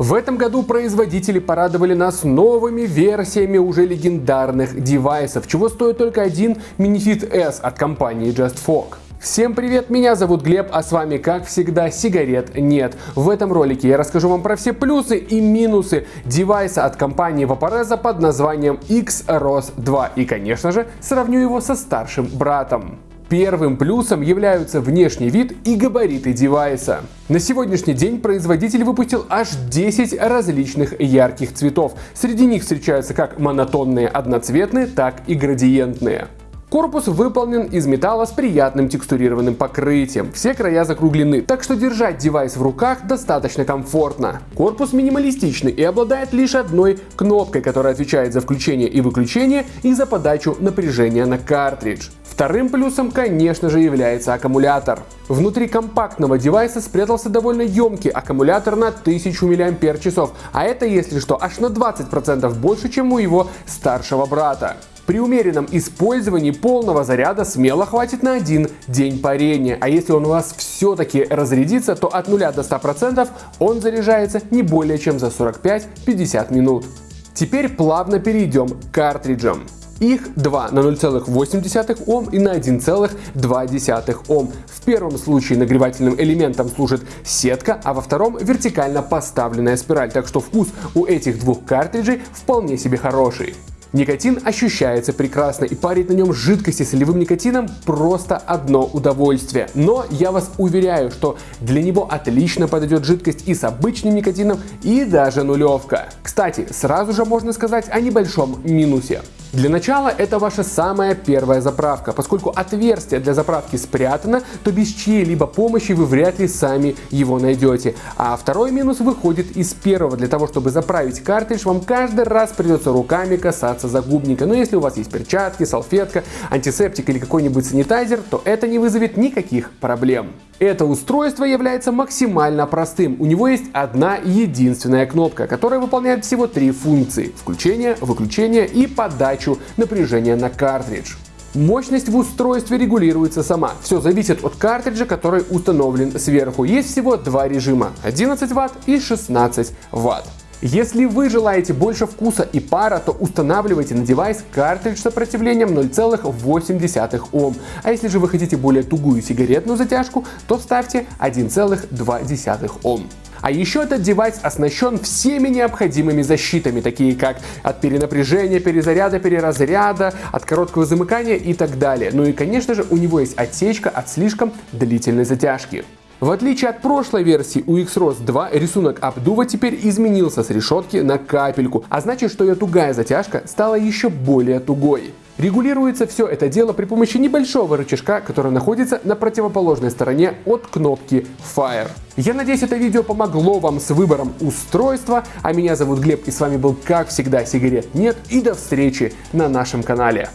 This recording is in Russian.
В этом году производители порадовали нас новыми версиями уже легендарных девайсов, чего стоит только один Minifit S от компании JustFog. Всем привет, меня зовут Глеб, а с вами, как всегда, сигарет нет. В этом ролике я расскажу вам про все плюсы и минусы девайса от компании Vaporeza под названием XROS 2 и, конечно же, сравню его со старшим братом. Первым плюсом являются внешний вид и габариты девайса. На сегодняшний день производитель выпустил аж 10 различных ярких цветов. Среди них встречаются как монотонные одноцветные, так и градиентные. Корпус выполнен из металла с приятным текстурированным покрытием. Все края закруглены, так что держать девайс в руках достаточно комфортно. Корпус минималистичный и обладает лишь одной кнопкой, которая отвечает за включение и выключение и за подачу напряжения на картридж. Вторым плюсом, конечно же, является аккумулятор. Внутри компактного девайса спрятался довольно емкий аккумулятор на 1000 мАч, а это, если что, аж на 20% больше, чем у его старшего брата. При умеренном использовании полного заряда смело хватит на один день парения, а если он у вас все-таки разрядится, то от 0 до 100% он заряжается не более чем за 45-50 минут. Теперь плавно перейдем к картриджам. Их два на 0,8 Ом и на 1,2 Ом. В первом случае нагревательным элементом служит сетка, а во втором вертикально поставленная спираль, так что вкус у этих двух картриджей вполне себе хороший. Никотин ощущается прекрасно и парить на нем жидкости с солевым никотином просто одно удовольствие. Но я вас уверяю, что для него отлично подойдет жидкость и с обычным никотином, и даже нулевка. Кстати, сразу же можно сказать о небольшом минусе. Для начала это ваша самая первая заправка. Поскольку отверстие для заправки спрятано, то без чьей-либо помощи вы вряд ли сами его найдете. А второй минус выходит из первого. Для того, чтобы заправить картридж, вам каждый раз придется руками касаться загубника. Но если у вас есть перчатки, салфетка, антисептик или какой-нибудь санитайзер, то это не вызовет никаких проблем. Это устройство является максимально простым. У него есть одна единственная кнопка, которая выполняет всего три функции. Включение, выключение и подачу напряжения на картридж. Мощность в устройстве регулируется сама. Все зависит от картриджа, который установлен сверху. Есть всего два режима 11 Вт и 16 Вт. Если вы желаете больше вкуса и пара, то устанавливайте на девайс картридж с сопротивлением 0,8 Ом. А если же вы хотите более тугую сигаретную затяжку, то ставьте 1,2 Ом. А еще этот девайс оснащен всеми необходимыми защитами, такие как от перенапряжения, перезаряда, переразряда, от короткого замыкания и так далее. Ну и конечно же у него есть отсечка от слишком длительной затяжки. В отличие от прошлой версии у XROS 2 рисунок обдува теперь изменился с решетки на капельку, а значит, что ее тугая затяжка стала еще более тугой. Регулируется все это дело при помощи небольшого рычажка, который находится на противоположной стороне от кнопки Fire. Я надеюсь, это видео помогло вам с выбором устройства, а меня зовут Глеб и с вами был как всегда сигарет нет и до встречи на нашем канале.